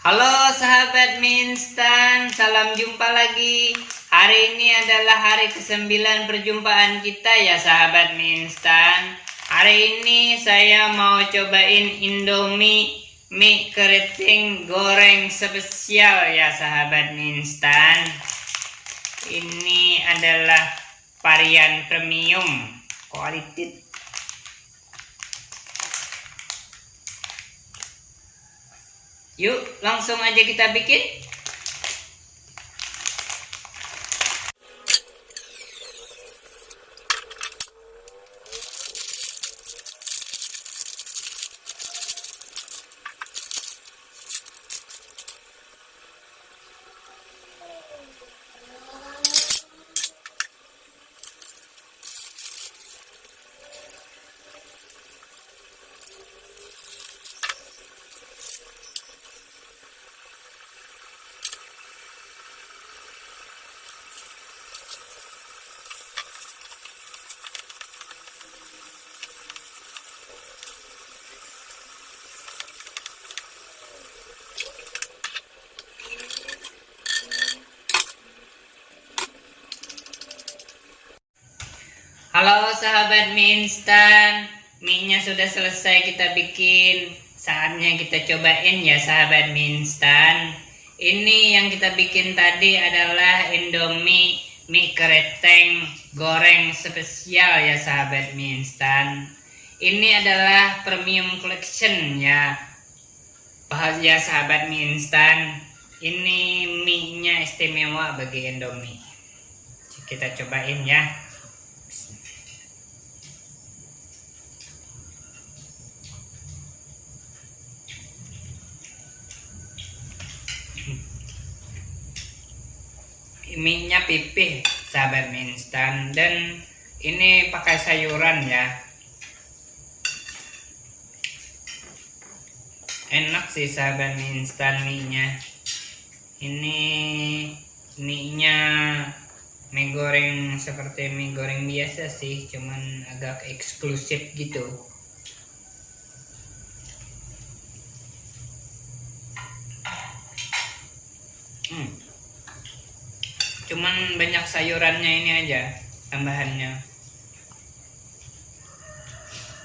Halo sahabat mie instan, salam jumpa lagi. Hari ini adalah hari ke-9 perjumpaan kita ya sahabat mie instan. Hari ini saya mau cobain Indomie mie keriting goreng spesial ya sahabat mie instan. Ini adalah varian premium quality Yuk, langsung aja kita bikin. Halo sahabat mie instan, mie-nya sudah selesai kita bikin. Saatnya kita cobain ya sahabat mie instan. Ini yang kita bikin tadi adalah Indomie mie kereteng goreng spesial ya sahabat mie instan. Ini adalah premium collection ya. Bahagia sahabat mie instan. Ini mie-nya istimewa bagi Indomie. Kita cobain ya. Mie-nya pipih sahabat mie instan. Dan ini pakai sayuran ya. Enak sih sahabat mie instan mie nya ini mie nya mie goreng seperti mie goreng biasa sih cuman agak eksklusif gitu. Hmm cuman banyak sayurannya ini aja tambahannya.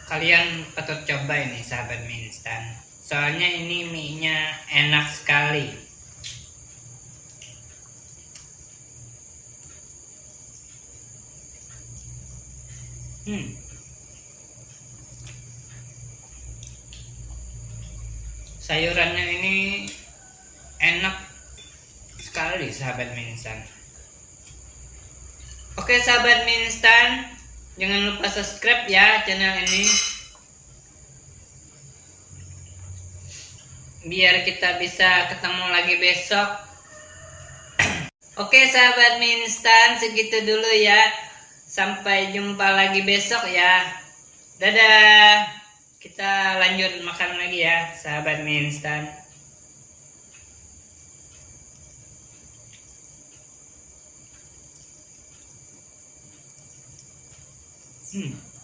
Kalian patut coba ini sahabat mie instan. Soalnya ini mie nya enak sekali. Hmm. Sayurannya ini enak sekali sahabat mie instan Oke sahabat mie jangan lupa subscribe ya channel ini. Biar kita bisa ketemu lagi besok. Oke sahabat mie segitu dulu ya. Sampai jumpa lagi besok ya. Dadah. Kita lanjut makan lagi ya, sahabat mie. Hmm.